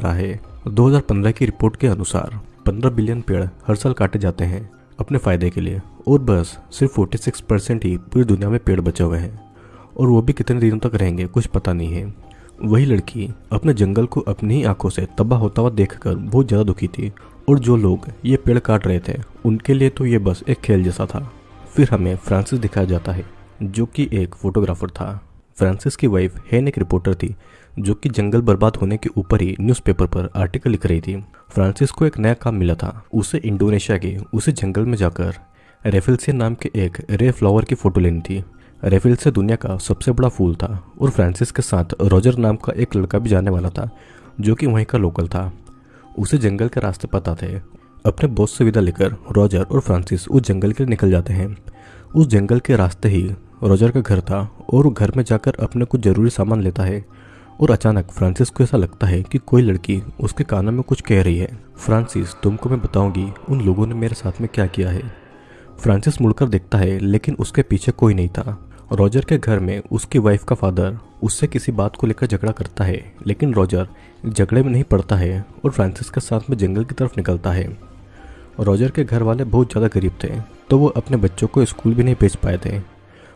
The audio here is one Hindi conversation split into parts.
रहा है। 2015 की रिपोर्ट के अनुसार 15 बिलियन पेड़ हर साल काटे जाते हैं अपने फ़ायदे के लिए। और बस सिर्फ़ 46 परसेंट ही पूरी दुनिया में पेड़ बचे हुए हैं। और वो भी कितने दिनों तक रहेंगे, कुछ पता नहीं है। वही लड़की अपने जंगल को अपनी ही आँखों से तबाह होता हुआ देखकर बहुत ज़्यादा दुखी थी। और जो लोग ये पेड़ काट रहे थे, उनके लिए तो ये बस एक खेल जैसा था। फिर हमें फ्रांसिस दिखाया जाता है, जो कि एक फोटोग्राफर था। फ्रांसिस की वाइफ हेन एक रिपोर्टर थी जो कि जंगल बर्बाद होने के ऊपर ही न्यूज़पेपर पर आर्टिकल लिख रही थी। फ्रांसिस को एक नया काम मिला था। उसे इंडोनेशिया के, उसे जंगल में जाकर रेफिल्सियन नाम के एक रे फ्लावर की फ़ोटो लेनी थी। रेफिल्से दुनिया का सबसे बड़ा फूल था और फ्रांसिस के साथ रॉजर नाम का एक लड़का भी जाने वाला था, जो कि वहीं का लोकल था। उसे जंगल के रास्ते पता थे। अपने बॉस से विदा लेकर रॉजर और फ्रांसिस उस जंगल के लिए निकल जाते हैं। उस जंगल के रास्ते ही रॉजर का घर था और घर में जाकर अपने कुछ ज़रूरी सामान लेता है। और अचानक फ्रांसिस को ऐसा लगता है कि कोई लड़की उसके कानों में कुछ कह रही है। फ्रांसिस, तुमको मैं बताऊँगी उन लोगों ने मेरे साथ में क्या किया है। फ्रांसिस मुड़कर देखता है, लेकिन उसके पीछे कोई नहीं था। रॉजर के घर में उसकी वाइफ का फादर उससे किसी बात को लेकर झगड़ा करता है, लेकिन रॉजर झगड़े में नहीं पड़ता है और फ्रांसिस के साथ में जंगल की तरफ़ निकलता है। रॉजर के घर वाले बहुत ज़्यादा गरीब थे तो वो अपने बच्चों को स्कूल भी नहीं भेज पाए थे।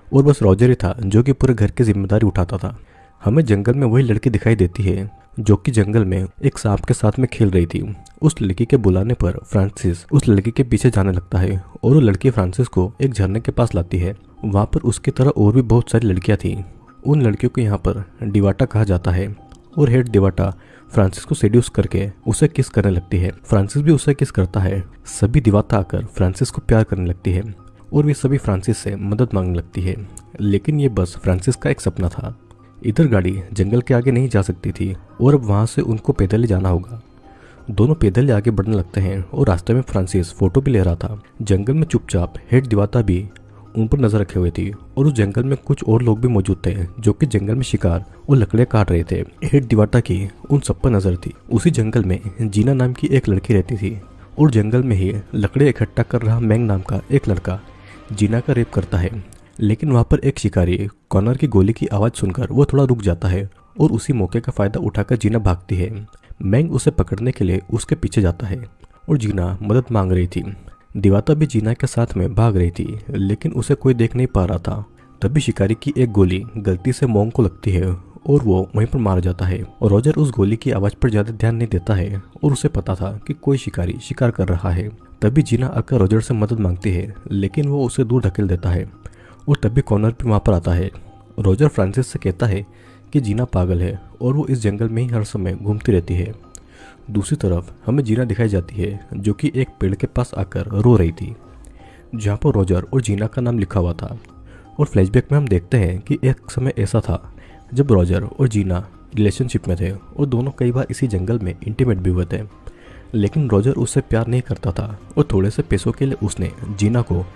और बस रॉजर ही था जो कि पूरे घर की ज़िम्मेदारी उठाता था। हमें जंगल में वही लड़की दिखाई देती है, जो कि जंगल में एक सांप के साथ में खेल रही थी। उस लड़की के बुलाने पर फ्रांसिस उस लड़की के पीछे जाने लगता है और वो लड़की फ्रांसिस को एक झरने के पास लाती है। वहाँ पर उसकी तरह और भी बहुत सारी लड़कियाँ थीं। उन लड़कियों को यहाँ पर डिवाटा कहा जाता है और हेड डिवाटा फ्रांसिस को सेड्यूस करके उसे किस करने लगती है। फ्रांसिस भी उसे किस करता है। सभी दिवाता आकर फ्रांसिस को प्यार करने लगती है और वे सभी फ्रांसिस से मदद मांगने लगती है। लेकिन ये बस फ्रांसिस का एक सपना था। इधर गाड़ी जंगल के आगे नहीं जा सकती थी और अब वहाँ से उनको पैदल ही जाना होगा। दोनों पैदल आगे बढ़ने लगते हैं और रास्ते में फ्रांसिस फ़ोटो भी ले रहा था। जंगल में चुपचाप हेड दिवाता भी उन पर नज़र रखे हुए थी और उस जंगल में कुछ और लोग भी मौजूद थे जो कि जंगल में शिकार और लकड़ियाँ काट रहे थे। हेड दिवाटा की उन सब पर नज़र थी। उसी जंगल में जीना नाम की एक लड़की रहती थी और जंगल में ही लकड़े इकट्ठा कर रहा मैंग नाम का एक लड़का जीना का रेप करता है। लेकिन वहाँ पर एक शिकारी कॉर्नर की गोली की आवाज़ सुनकर वो थोड़ा रुक जाता है और उसी मौके का फ़ायदा उठाकर जीना भागती है। मैंग उसे पकड़ने के लिए उसके पीछे जाता है और जीना मदद मांग रही थी। दिवाता भी जीना के साथ में भाग रही थी, लेकिन उसे कोई देख नहीं पा रहा था। तभी शिकारी की एक गोली गलती से मोंग को लगती है और वो वहीं पर मार जाता है। और रोजर उस गोली की आवाज़ पर ज़्यादा ध्यान नहीं देता है और उसे पता था कि कोई शिकारी शिकार कर रहा है। तभी जीना आकर रोजर से मदद मांगती है, लेकिन वो उसे दूर धकेल देता है। और तभी कॉर्नर भी वहाँ पर आता है। रोजर फ्रांसिस से कहता है कि जीना पागल है और वो इस जंगल में ही हर समय घूमती रहती है। दूसरी तरफ़ हमें जीना दिखाई जाती है, जो कि एक पेड़ के पास आकर रो रही थी, जहाँ पर रोजर और जीना का नाम लिखा हुआ था। और फ्लैशबैक में हम देखते हैं कि एक समय ऐसा था, जब रोजर और जीना रिलेशनशिप में थे और दोनों कई बार इसी जंगल में इंटीमेट भी हुए थे। लेकिन रोजर उससे प्यार नहीं करता था और थोड़े से पैसों के लिए उसने जीना को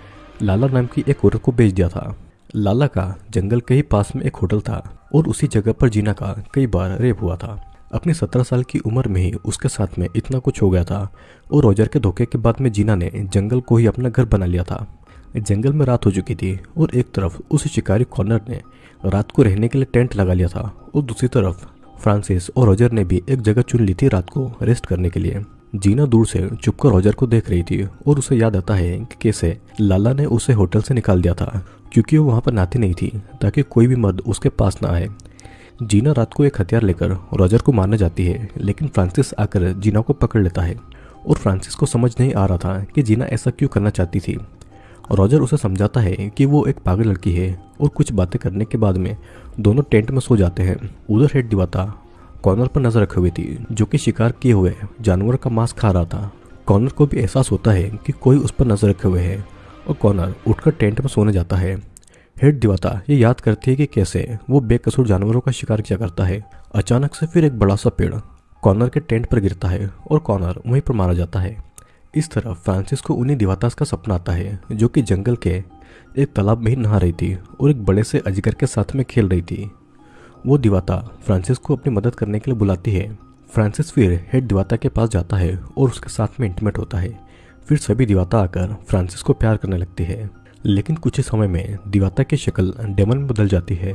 लाला नाम की एक औरत को बेच दिया था। लाला का जंगल के ही पास में एक होटल था और उसी जगह पर जीना का कई बार रेप हुआ था। अपनी सत्रह साल की उम्र में ही उसके साथ में इतना कुछ हो गया था और रोजर के धोखे के बाद में जीना ने जंगल को ही अपना घर बना लिया था। जंगल में रात हो चुकी थी और एक तरफ़ उस शिकारी कॉर्नर ने रात को रहने के लिए टेंट लगा लिया था और दूसरी तरफ़ फ्रांसिस और रोजर ने भी एक जगह चुन ली थी रात को रेस्ट करने के लिए। जीना दूर से चुपकर रोजर को देख रही थी और उसे याद आता है कि कैसे लाला ने उसे होटल से निकाल दिया था, क्योंकि वो वहाँ पर नहाती नहीं थी, ताकि कोई भी मर्द उसके पास ना आए। जीना रात को एक हथियार लेकर रॉजर को मारने जाती है, लेकिन फ्रांसिस आकर जीना को पकड़ लेता है। और फ्रांसिस को समझ नहीं आ रहा था कि जीना ऐसा क्यों करना चाहती थी। रॉजर उसे समझाता है कि वो एक पागल लड़की है और कुछ बातें करने के बाद में दोनों टेंट में सो जाते हैं। उधर हेड दिवाता कॉर्नर पर नज़र रखे हुई थी, जो कि शिकार किए हुए जानवर का मांस खा रहा था। कॉर्नर को भी एहसास होता है कि कोई उस पर नज़र रखे हुए है और कॉर्नर उठकर टेंट में सोने जाता है। हेड दिवाता ये याद करती है कि कैसे वो बेकसूर जानवरों का शिकार किया करता है। अचानक से फिर एक बड़ा सा पेड़ कॉर्नर के टेंट पर गिरता है और कॉर्नर वहीं पर मारा जाता है। इस तरह फ्रांसिस को उन्हीं दिवातास का सपना आता है, जो कि जंगल के एक तालाब में ही नहा रही थी और एक बड़े से अजगर के साथ में खेल रही थी। वो दिवाता फ्रांसिस को अपनी मदद करने के लिए बुलाती है। फ्रांसिस फिर हेड दिवाता के पास जाता है और उसके साथ में इंटीमेट होता है। फिर सभी दिवाता आकर फ्रांसिस को प्यार करने लगती है। लेकिन कुछ ही समय में दिवाता की शक्ल डेमन में बदल जाती है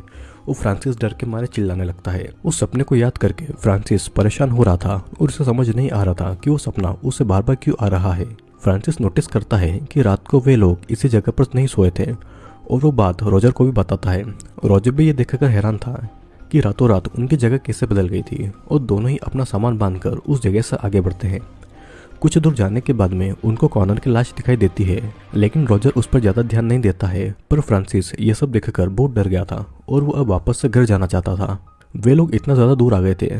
वो फ्रांसिस डर के मारे चिल्लाने लगता है। उस सपने को याद करके फ्रांसिस परेशान हो रहा था और उसे समझ नहीं आ रहा था कि वो सपना उसे बार बार क्यों आ रहा है। फ्रांसिस नोटिस करता है कि रात को वे लोग इसी जगह पर नहीं सोए थे और वो बात रोजर को भी बताता है। रोजर भी ये देखकर हैरान था कि रातों रात उनकी जगह कैसे बदल गई थी और दोनों ही अपना सामान बांधकर उस जगह से आगे बढ़ते हैं। कुछ दूर जाने के बाद में उनको कॉर्नर की लाश दिखाई देती है, लेकिन रॉजर उस पर ज़्यादा ध्यान नहीं देता है, पर फ्रांसिस ये सब देखकर बहुत डर गया था और वो अब वापस से घर जाना चाहता था। वे लोग इतना ज़्यादा दूर आ गए थे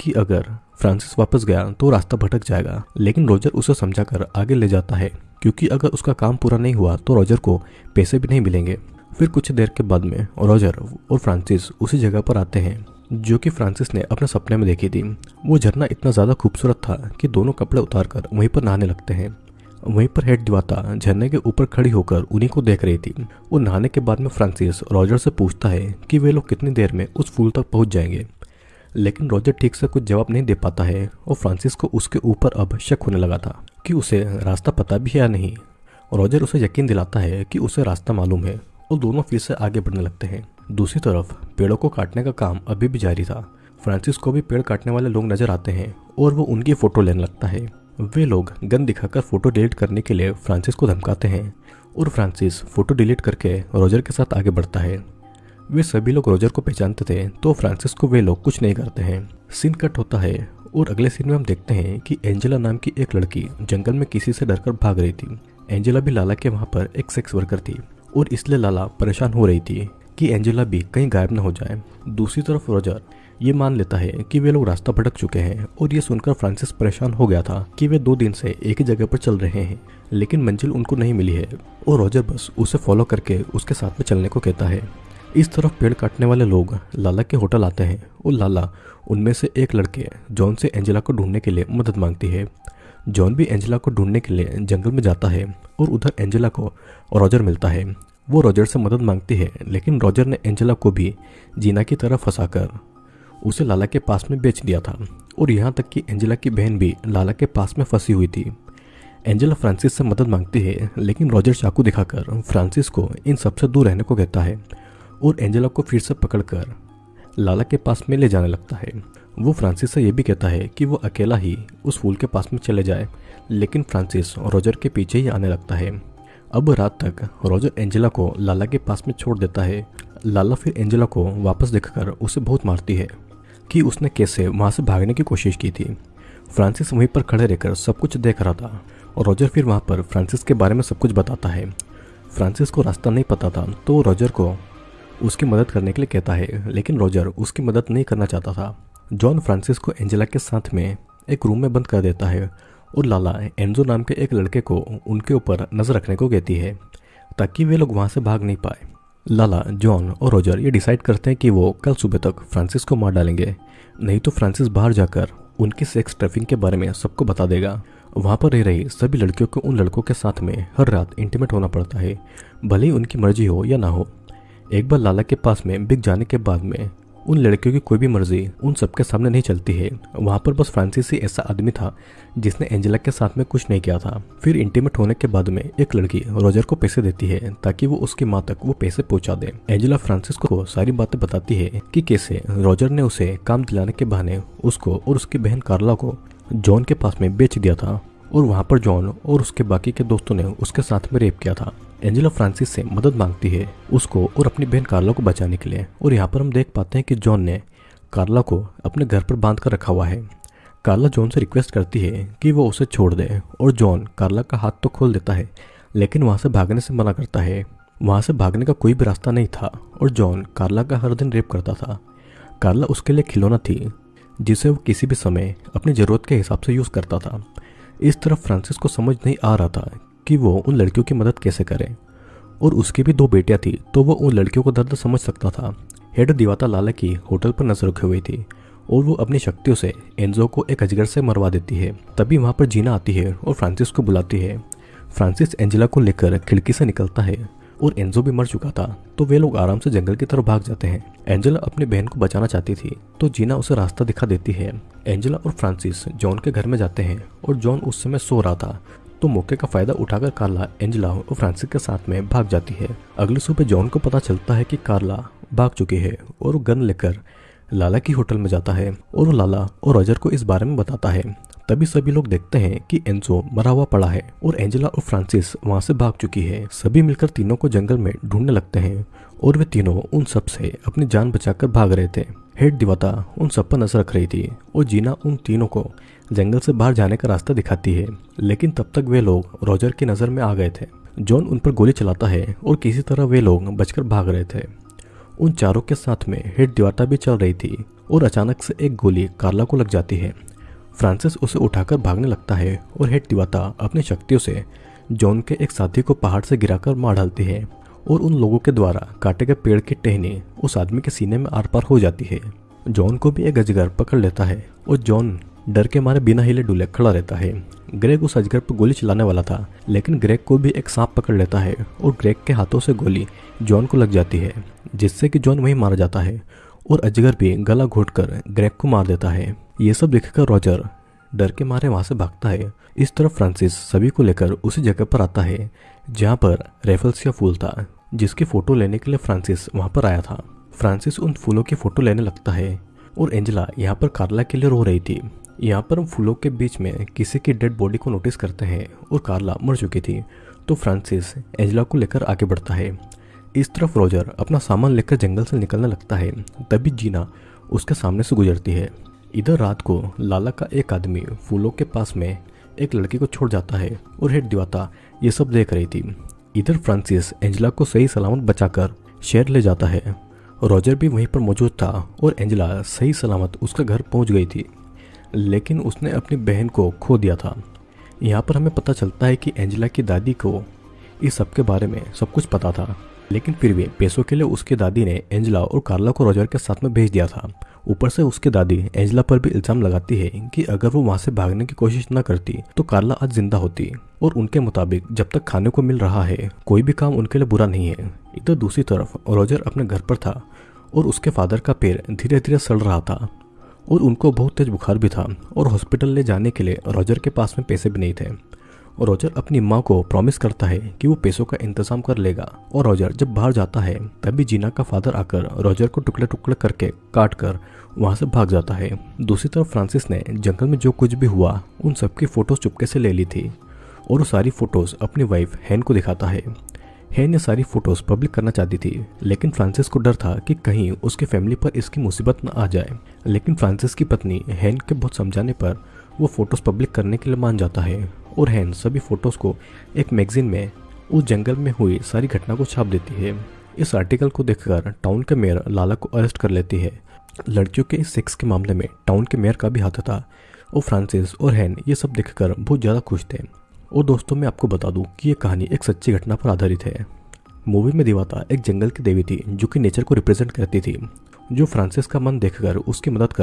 कि अगर फ्रांसिस वापस गया तो रास्ता भटक जाएगा, लेकिन रोजर उसे समझाकर आगे ले जाता है, क्योंकि अगर उसका काम पूरा नहीं हुआ तो रोजर को पैसे भी नहीं मिलेंगे। फिर कुछ देर के बाद में रोजर और फ्रांसिस उसी जगह पर आते हैं, जो कि फ्रांसिस ने अपने सपने में देखी थी। वो झरना इतना ज़्यादा खूबसूरत था कि दोनों कपड़े उतारकर वहीं पर नहाने लगते हैं। वहीं पर हेड दिवाता झरने के ऊपर खड़ी होकर उन्हीं को देख रही थी। वो नहाने के बाद में फ्रांसिस रॉजर से पूछता है कि वे लोग कितनी देर में उस फूल तक पहुँच जाएँगे। लेकिन रॉजर ठीक से कुछ जवाब नहीं दे पाता है और फ्रांसिस को उसके ऊपर अब शक होने लगा था कि उसे रास्ता पता भी है या नहीं। रॉजर उसे यकीन दिलाता है कि उसे रास्ता मालूम है। और दोनों फिर से आगे बढ़ने लगते हैं। दूसरी तरफ़, पेड़ों को काटने का काम अभी भी जारी था। फ्रांसिस को भी पेड़ काटने वाले लोग नज़र आते हैं और वो उनकी फ़ोटो लेने लगता है। वे लोग गन दिखाकर फ़ोटो डिलीट करने के लिए फ्रांसिस को धमकाते हैं और फ्रांसिस फ़ोटो डिलीट करके रोजर के साथ आगे बढ़ता है। वे सभी लोग रोजर को पहचानते थे तो फ्रांसिस को वे लोग कुछ नहीं करते हैं। सीन कट होता है और अगले सीन में हम देखते हैं कि एंजेला नाम की एक लड़की जंगल में किसी से डरकर भाग रही थी। एंजेला भी लाला के वहाँ पर एक सेक्स वर्कर थी। और इसलिए लाला परेशान हो रही थी कि एंजेला भी कहीं गायब न हो जाए। दूसरी तरफ़ रोजर ये मान लेता है कि वे लोग रास्ता भटक चुके हैं और ये सुनकर फ्रांसिस परेशान हो गया था कि वे दो दिन से एक ही जगह पर चल रहे हैं, लेकिन मंजिल उनको नहीं मिली है और रोजर बस उसे फॉलो करके उसके साथ में चलने को कहता है। इस तरफ़ पेड़ काटने वाले लोग लाला के होटल आते हैं और लाला उनमें से एक लड़के जॉन से एंजेला को ढूँढने के लिए मदद मांगती है। जॉन भी एंजेला को ढूँढने के लिए जंगल में जाता है और उधर एंजेला को रॉजर मिलता है। वो रॉजर से मदद मांगती है, लेकिन रॉजर ने एंजेला को भी जीना की तरह फंसाकर उसे लाला के पास में बेच दिया था और यहाँ तक कि एंजेला की बहन भी लाला के पास में फंसी हुई थी। एंजेला फ्रांसिस से मदद मांगती है, लेकिन रॉजर चाकू दिखाकर फ्रांसिस को इन सबसे दूर रहने को कहता है और एंजेला को फिर से पकड़कर लाला के पास में ले जाने लगता है। वो फ्रांसिस से यह भी कहता है कि वो अकेला ही उस फूल के पास में चले जाए, लेकिन फ्रांसिस रोजर के पीछे ही आने लगता है। अब रात तक रोजर एंजेला को लाला के पास में छोड़ देता है। लाला फिर एंजेला को वापस देखकर उसे बहुत मारती है कि उसने कैसे वहाँ से भागने की कोशिश की थी। फ्रांसिस वहीं पर खड़े रहकर सब कुछ देख रहा था। और रोजर फिर वहाँ पर फ्रांसिस के बारे में सब कुछ बताता है। फ्रांसिस को रास्ता नहीं पता था तो रोजर को उसकी मदद करने के लिए कहता है, लेकिन रोजर उसकी मदद नहीं करना चाहता था। जॉन फ्रांसिस को एंजेला के साथ में एक रूम में बंद कर देता है और लाला एंजो नाम के एक लड़के को उनके ऊपर नज़र रखने को कहती है, ताकि वे लोग वहाँ से भाग नहीं पाए। लाला, जॉन और रोजर ये डिसाइड करते हैं कि वो कल सुबह तक फ्रांसिस को मार डालेंगे। नहीं तो फ्रांसिस बाहर जाकर उनकी सेक्स ट्रैफिंग के बारे में सबको बता देगा। वहाँ पर रह रही सभी लड़कियों को उन लड़कों के साथ में हर रात इंटीमेट होना पड़ता है, भले ही उनकी मर्ज़ी हो या ना हो। एक बार लाला के पास में बिक जाने के बाद में उन लड़कियों की कोई भी मर्ज़ी उन सबके सामने नहीं चलती है। वहाँ पर बस फ्रांसिस ही ऐसा आदमी था, जिसने एंजेला के साथ में कुछ नहीं किया था। फिर इंटीमेट होने के बाद में एक लड़की रोजर को पैसे देती है, ताकि वो उसकी माँ तक वो पैसे पहुँचा दे। एंजेला फ्रांसिस को सारी बातें बताती है कि कैसे रोजर ने उसे काम दिलाने के बहाने उसको और उसकी बहन कार्ला को जॉन के पास में बेच दिया था, और वहाँ पर जॉन और उसके बाकी के दोस्तों ने उसके साथ में रेप किया था। एंजेला फ्रांसिस से मदद मांगती है उसको और अपनी बहन कार्ला को बचाने के लिए। और यहाँ पर हम देख पाते हैं कि जॉन ने कार्ला को अपने घर पर बाँध कर रखा हुआ है। कार्ला जॉन से रिक्वेस्ट करती है कि वो उसे छोड़ दे और जॉन कार्ला का हाथ तो खोल देता है, लेकिन वहाँ से भागने से मना करता है। वहाँ से भागने का कोई भी रास्ता नहीं था और जॉन कार्ला का हर दिन रेप करता था। कार्ला उसके लिए खिलौना थी, जिसे वो किसी भी समय अपनी ज़रूरत के हिसाब से यूज़ करता था। इस तरफ़ फ्रांसिस को समझ नहीं आ रहा था कि वो उन लड़कियों की मदद कैसे करें। और उसकी भी दो बेटियाँ थी तो वो उन लड़कियों को दर्द समझ सकता था। हेड दिवाता लाला की होटल पर नज़र रखी हुई थी, और वो अपनी शक्तियों से एंजो को एक अजगर से मरवा देती है। तभी वहाँ पर जीना आती है और फ्रांसिस को बुलाती है। फ्रांसिस एंजेला को लेकर खिड़की से निकलता है, और एंजो भी मर चुका था तो वे लोग आराम से जंगल की तरफ़ भाग जाते हैं। एंजेला अपनी बहन को बचाना चाहती थी तो जीना उसे रास्ता दिखा देती है। एंजेला और फ्रांसिस जॉन के घर में जाते हैं, और जॉन उस समय सो रहा था। तो मौके का फ़ायदा उठाकर कार्ला, एंजेला और फ्रांसिस के साथ में भाग जाती है। अगली सुबह जॉन को पता चलता है कि कार्ला भाग चुकी है और गन लेकर लाला की होटल में जाता है और लाला और रॉजर को इस बारे में बताता है। तभी सभी लोग देखते हैं कि एंसो मरा हुआ पड़ा है और एंजेला और फ्रांसिस वहाँ से भाग चुकी है। सभी मिलकर तीनों को जंगल में ढूँढने लगते हैं और वे तीनों उन सबसे अपनी जान बचाकर भाग रहे थे। हेड दिवाता उन सब पर नज़र रख रही थी और जीना उन तीनों को जंगल से बाहर जाने का रास्ता दिखाती है, लेकिन तब तक वे लोग रॉजर की नज़र में आ गए थे। जॉन उन पर गोली चलाता है और किसी तरह वे लोग बचकर भाग रहे थे। उन चारों के साथ में हेड दिवाता भी चल रही थी और अचानक से एक गोली कार्ला को लग जाती है। फ्रांसिस उसे उठाकर भागने लगता है और हेड दिवाता अपनी शक्तियों से जॉन के एक साथी को पहाड़ से गिराकर मार डालती है और उन लोगों के द्वारा काटे गए पेड़ की टहनी उस आदमी के सीने में आर पार हो जाती है। जॉन को भी एक अजगर पकड़ लेता है और जॉन डर के मारे बिना हिले डुले खड़ा रहता है। ग्रेग उस अजगर पर गोली चलाने वाला था, लेकिन ग्रेग को भी एक सांप पकड़ लेता है और ग्रेग के हाथों से गोली जॉन को लग जाती है, जिससे कि जॉन वहीं मारा जाता है और अजगर भी गला घोटकर ग्रेग को मार देता है। ये सब देखकर रॉजर डर के मारे वहाँ से भागता है। इस तरफ़ फ्रांसिस सभी को लेकर उसी जगह पर आता है, जहाँ पर रेफल्स का फूल था, जिसकी फ़ोटो लेने के लिए फ्रांसिस वहाँ पर आया था। फ्रांसिस उन फूलों की फ़ोटो लेने लगता है और एंजला यहाँ पर कार्ला के लिए रो रही थी। यहाँ पर हम फूलों के बीच में किसी की डेड बॉडी को नोटिस करते हैं और कार्ला मर चुकी थी तो फ्रांसिस एंजला को लेकर आगे बढ़ता है। इस तरफ़ रोजर अपना सामान लेकर जंगल से निकलने लगता है, तभी जीना उसके सामने से गुजरती है। इधर रात को लाला का एक आदमी फूलों के पास में एक लड़की को छोड़ जाता है और हेड दिवाता, ये सब देख रही थी। इधर फ्रांसिस एंजला को सही सलामत बचाकर शहर ले जाता है। रॉजर भी वहीं पर मौजूद था और एंजला सही सलामत उसका घर पहुँच गई थी। लेकिन उसने अपनी बहन को खो दिया था। यहाँ पर हमें पता चलता है कि एंजेला की दादी को इस सब के बारे में सब कुछ पता था। लेकिन फिर भी पैसों के लिए उसकी दादी ने एंजेला और कार्ला को रोजर के साथ में भेज दिया था। ऊपर से उसकी दादी एंजेला पर भी इल्ज़ाम लगाती है कि अगर वो वहाँ से भागने की कोशिश न करती तो कार्ला आज ज़िंदा होती और उनके मुताबिक जब तक खाने को मिल रहा है, कोई भी काम उनके लिए बुरा नहीं है। इधर दूसरी तरफ़ रोजर अपने घर पर था और उसके फादर का पैर धीरे धीरे सड़ रहा था। और उनको बहुत तेज बुखार भी था और हॉस्पिटल ले जाने के लिए रॉजर के पास में पैसे भी नहीं थे। और रॉजर अपनी माँ को प्रॉमिस करता है कि वो पैसों का इंतज़ाम कर लेगा और रॉजर जब बाहर जाता है, तभी जीना का फादर आकर रॉजर को टुकड़े टुकड़े करके काट कर वहाँ से भाग जाता है। दूसरी तरफ़ फ्रांसिस ने जंगल में जो कुछ भी हुआ, उन सबकी फ़ोटोज़ चुपके से ले ली थी और वो सारी फ़ोटोज़ अपनी वाइफ हैन को दिखाता है। हैन ने सारी फ़ोटोज़ पब्लिक करना चाहती थी, लेकिन फ्रांसिस को डर था कि कहीं उसके फैमिली पर इसकी मुसीबत न आ जाए। लेकिन फ्रांसिस की पत्नी हैन के बहुत समझाने पर वो फ़ोटोज़ पब्लिक करने के लिए मान जाता है, और हैन सभी फ़ोटोज़ को एक मैगजीन में, उस जंगल में हुई सारी घटना को छाप देती है। इस आर्टिकल को देखकर टाउन के मेयर लाला को अरेस्ट कर लेती है। लड़कियों के सेक्स के मामले में टाउन के मेयर का भी हाथ था, और फ्रांसिस और हैन ये सब देखकर बहुत ज़्यादा खुश थे। और दोस्तों, मैं आपको बता दूँ कि ये कहानी एक सच्ची घटना पर आधारित है। मूवी में दिवाता एक जंगल की देवी थी, जो कि नेचर को रिप्रेजेंट करती थी, जो फ्रांसिस का मन देखकर उसकी मदद कर रही